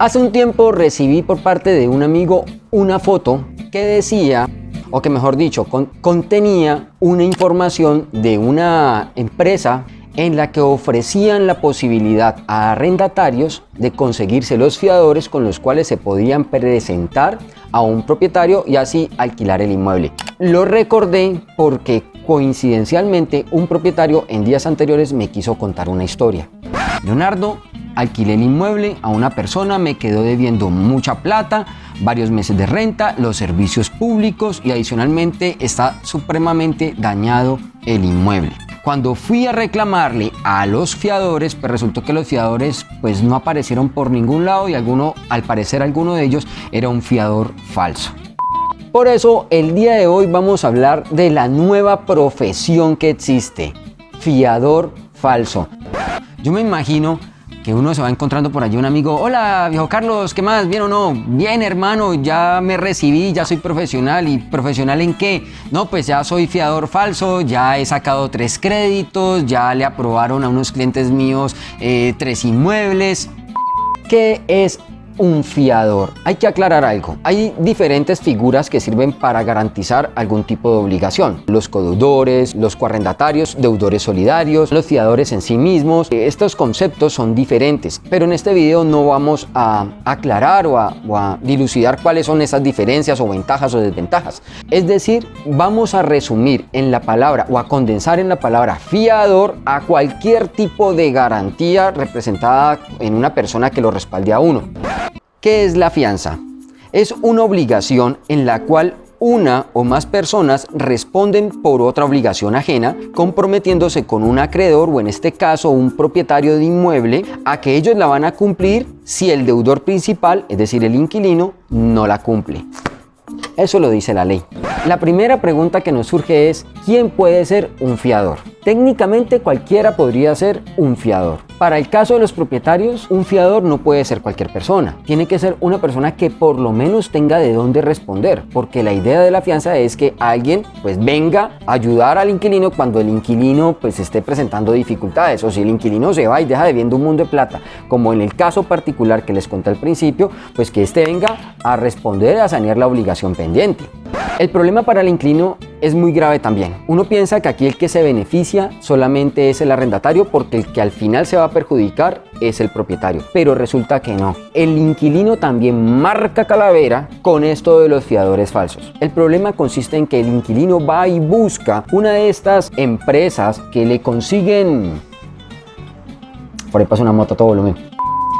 Hace un tiempo recibí por parte de un amigo una foto que decía, o que mejor dicho, contenía una información de una empresa en la que ofrecían la posibilidad a arrendatarios de conseguirse los fiadores con los cuales se podían presentar a un propietario y así alquilar el inmueble. Lo recordé porque coincidencialmente un propietario en días anteriores me quiso contar una historia. Leonardo, alquilé el inmueble a una persona, me quedó debiendo mucha plata, varios meses de renta, los servicios públicos y adicionalmente está supremamente dañado el inmueble. Cuando fui a reclamarle a los fiadores, pues resultó que los fiadores pues no aparecieron por ningún lado y alguno, al parecer alguno de ellos era un fiador falso. Por eso el día de hoy vamos a hablar de la nueva profesión que existe, fiador falso. Yo me imagino que uno se va encontrando por allí un amigo, hola viejo Carlos, ¿qué más? ¿Bien o no? Bien hermano, ya me recibí, ya soy profesional. ¿Y profesional en qué? No, pues ya soy fiador falso, ya he sacado tres créditos, ya le aprobaron a unos clientes míos eh, tres inmuebles. ¿Qué es un fiador. Hay que aclarar algo. Hay diferentes figuras que sirven para garantizar algún tipo de obligación. Los codeudores, los coarrendatarios, deudores solidarios, los fiadores en sí mismos. Estos conceptos son diferentes, pero en este video no vamos a aclarar o a, o a dilucidar cuáles son esas diferencias o ventajas o desventajas. Es decir, vamos a resumir en la palabra o a condensar en la palabra fiador a cualquier tipo de garantía representada en una persona que lo respalde a uno. ¿Qué es la fianza? Es una obligación en la cual una o más personas responden por otra obligación ajena, comprometiéndose con un acreedor o en este caso un propietario de inmueble a que ellos la van a cumplir si el deudor principal, es decir el inquilino, no la cumple. Eso lo dice la ley. La primera pregunta que nos surge es, ¿quién puede ser un fiador? Técnicamente cualquiera podría ser un fiador. Para el caso de los propietarios, un fiador no puede ser cualquier persona. Tiene que ser una persona que por lo menos tenga de dónde responder, porque la idea de la fianza es que alguien pues venga a ayudar al inquilino cuando el inquilino pues esté presentando dificultades o si el inquilino se va y deja debiendo un mundo de plata, como en el caso particular que les conté al principio, pues que éste venga a responder a sanear la obligación pendiente. El problema para el inquilino es muy grave también. Uno piensa que aquí el que se beneficia solamente es el arrendatario porque el que al final se va a perjudicar es el propietario. Pero resulta que no. El inquilino también marca calavera con esto de los fiadores falsos. El problema consiste en que el inquilino va y busca una de estas empresas que le consiguen... Por ahí pasa una moto a todo volumen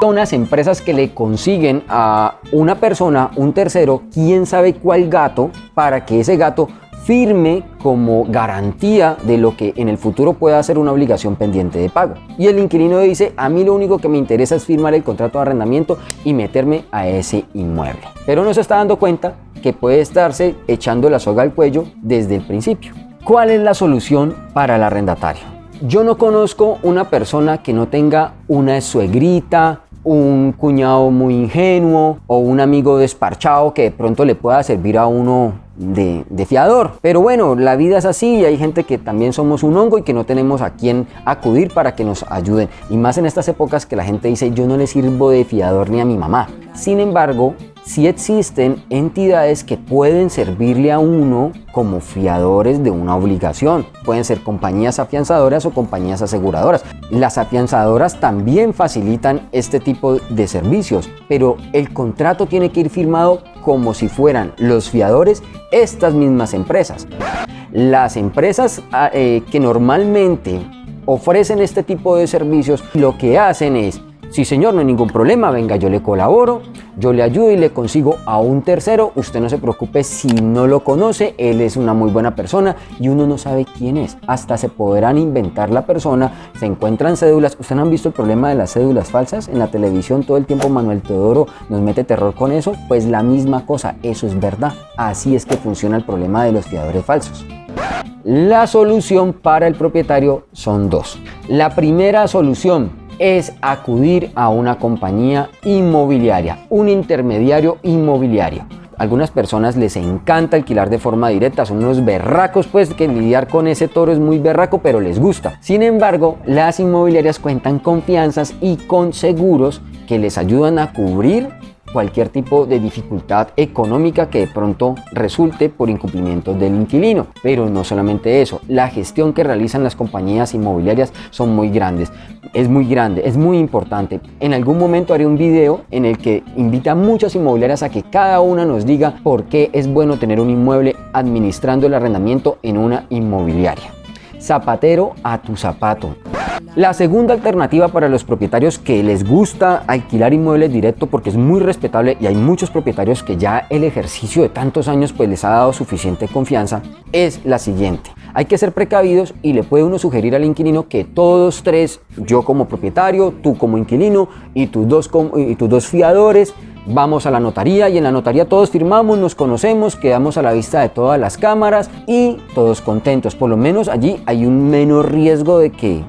unas empresas que le consiguen a una persona, un tercero, quién sabe cuál gato, para que ese gato firme como garantía de lo que en el futuro pueda ser una obligación pendiente de pago. Y el inquilino dice, a mí lo único que me interesa es firmar el contrato de arrendamiento y meterme a ese inmueble. Pero no se está dando cuenta que puede estarse echando la soga al cuello desde el principio. ¿Cuál es la solución para el arrendatario? Yo no conozco una persona que no tenga una suegrita, un cuñado muy ingenuo o un amigo desparchado que de pronto le pueda servir a uno de, fiador. Pero bueno, la vida es así y hay gente que también somos un hongo y que no tenemos a quién acudir para que nos ayuden. Y más en estas épocas que la gente dice yo no le sirvo de fiador ni a mi mamá. Sin embargo, si existen entidades que pueden servirle a uno como fiadores de una obligación. Pueden ser compañías afianzadoras o compañías aseguradoras. Las afianzadoras también facilitan este tipo de servicios, pero el contrato tiene que ir firmado como si fueran los fiadores estas mismas empresas. Las empresas ah, eh, que normalmente ofrecen este tipo de servicios lo que hacen es Sí, señor, no hay ningún problema, venga, yo le colaboro, yo le ayudo y le consigo a un tercero. Usted no se preocupe si no lo conoce, él es una muy buena persona y uno no sabe quién es. Hasta se podrán inventar la persona, se encuentran cédulas. ¿Ustedes han visto el problema de las cédulas falsas? En la televisión todo el tiempo Manuel Teodoro nos mete terror con eso. Pues la misma cosa, eso es verdad. Así es que funciona el problema de los fiadores falsos. La solución para el propietario son dos. La primera solución es acudir a una compañía inmobiliaria, un intermediario inmobiliario. algunas personas les encanta alquilar de forma directa, son unos berracos pues que lidiar con ese toro es muy berraco pero les gusta. Sin embargo, las inmobiliarias cuentan con fianzas y con seguros que les ayudan a cubrir cualquier tipo de dificultad económica que de pronto resulte por incumplimiento del inquilino. Pero no solamente eso, la gestión que realizan las compañías inmobiliarias son muy grandes. Es muy grande, es muy importante. En algún momento haré un video en el que invita a muchas inmobiliarias a que cada una nos diga por qué es bueno tener un inmueble administrando el arrendamiento en una inmobiliaria. Zapatero a tu zapato. La segunda alternativa para los propietarios que les gusta alquilar inmuebles directo porque es muy respetable y hay muchos propietarios que ya el ejercicio de tantos años pues les ha dado suficiente confianza es la siguiente. Hay que ser precavidos y le puede uno sugerir al inquilino que todos tres, yo como propietario, tú como inquilino y tus dos, y tus dos fiadores, vamos a la notaría y en la notaría todos firmamos, nos conocemos, quedamos a la vista de todas las cámaras y todos contentos. Por lo menos allí hay un menor riesgo de que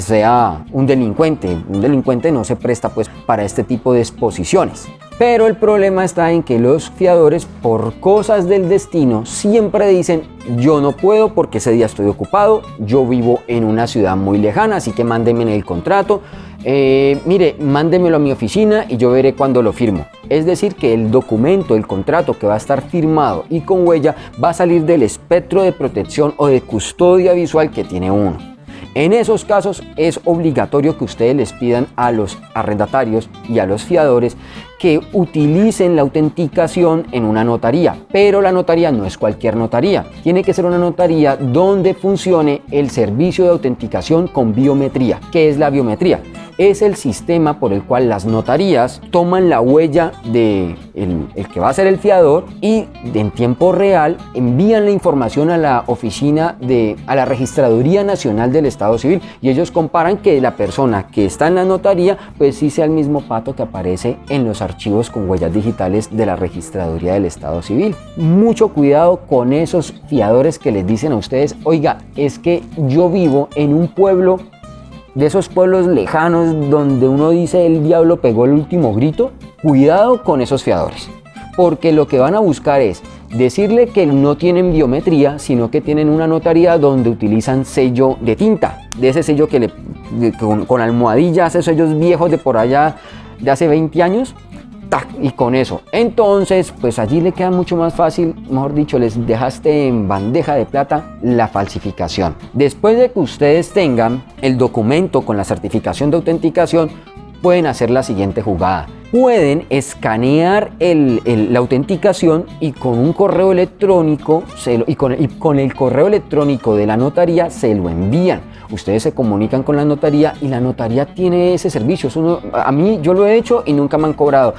sea un delincuente. Un delincuente no se presta pues para este tipo de exposiciones. Pero el problema está en que los fiadores, por cosas del destino, siempre dicen yo no puedo porque ese día estoy ocupado, yo vivo en una ciudad muy lejana, así que mándeme el contrato, eh, mire, mándemelo a mi oficina y yo veré cuando lo firmo. Es decir, que el documento, el contrato que va a estar firmado y con huella va a salir del espectro de protección o de custodia visual que tiene uno. En esos casos es obligatorio que ustedes les pidan a los arrendatarios y a los fiadores que utilicen la autenticación en una notaría, pero la notaría no es cualquier notaría, tiene que ser una notaría donde funcione el servicio de autenticación con biometría. ¿Qué es la biometría? Es el sistema por el cual las notarías toman la huella de el, que va a ser el fiador y en tiempo real envían la información a la oficina de a la registraduría nacional del estado civil. Y ellos comparan que la persona que está en la notaría pues sí sea el mismo pato que aparece en los archivos con huellas digitales de la registraduría del estado civil. Mucho cuidado con esos fiadores que les dicen a ustedes oiga es que yo vivo en un pueblo de esos pueblos lejanos donde uno dice el diablo pegó el último grito, cuidado con esos fiadores, porque lo que van a buscar es decirle que no tienen biometría, sino que tienen una notaría donde utilizan sello de tinta, de ese sello que le, con, con almohadillas, esos sellos viejos de por allá de hace 20 años, y con eso. Entonces, pues allí le queda mucho más fácil, mejor dicho, les dejaste en bandeja de plata la falsificación. Después de que ustedes tengan el documento con la certificación de autenticación, pueden hacer la siguiente jugada. Pueden escanear la autenticación y con un correo electrónico y, con, el correo electrónico de la notaría se lo envían ustedes se comunican con la notaría y la notaría tiene ese servicio. a mí yo lo he hecho y nunca me han cobrado.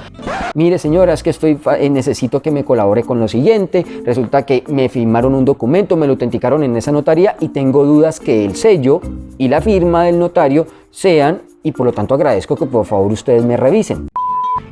Mire señora, es que eh, necesito que me colabore con lo siguiente. Resulta que me firmaron un documento, me lo autenticaron en esa notaría y tengo dudas que el sello y la firma del notario sean y por lo tanto agradezco que por favor ustedes me revisen.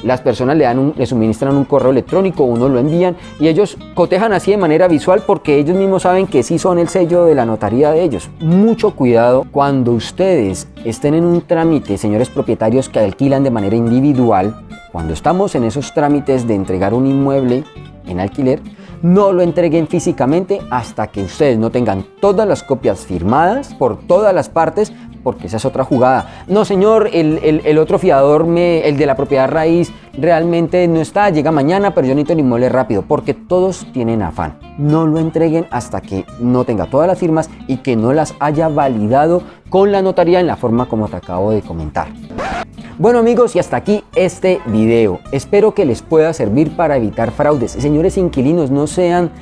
Las personas le, dan le suministran un correo electrónico, uno lo envían y ellos cotejan así de manera visual porque ellos mismos saben que sí son el sello de la notaría de ellos. Mucho cuidado cuando ustedes estén en un trámite, señores propietarios que alquilan de manera individual, cuando estamos en esos trámites de entregar un inmueble en alquiler, no lo entreguen físicamente hasta que ustedes no tengan todas las copias firmadas por todas las partes porque esa es otra jugada. No, señor, el, otro fiador, me, el de la propiedad raíz, realmente no está, llega mañana, pero yo necesito el inmueble rápido, porque todos tienen afán. No lo entreguen hasta que no tenga todas las firmas y que no las haya validado con la notaría en la forma como te acabo de comentar. Bueno amigos y hasta aquí este video. Espero que les pueda servir para evitar fraudes. Señores inquilinos, no sean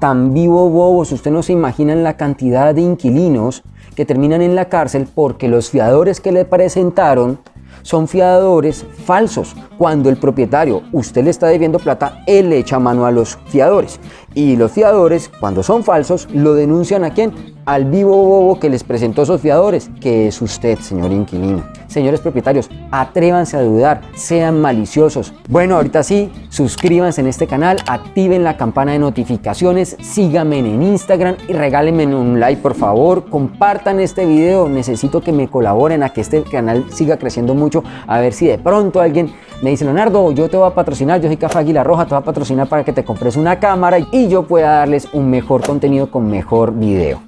tan vivo bobos. Usted no se imaginan la cantidad de inquilinos que terminan en la cárcel porque los fiadores que le presentaron son fiadores falsos. Cuando el propietario, usted le está debiendo plata, él le echa mano a los fiadores. Y los fiadores, cuando son falsos, lo denuncian a quién? Al vivo bobo que les presentó esos fiadores, que es usted, señor inquilino. Señores propietarios, atrévanse a dudar, sean maliciosos. Bueno, ahorita sí, suscríbanse en este canal, activen la campana de notificaciones, síganme en Instagram y regálenme un like por favor, compartan este video, necesito que me colaboren a que este canal siga creciendo mucho, a ver si de pronto alguien me dice, Leonardo, yo te voy a patrocinar, yo soy Café Águila Roja, te voy a patrocinar para que te compres una cámara y yo pueda darles un mejor contenido con mejor video.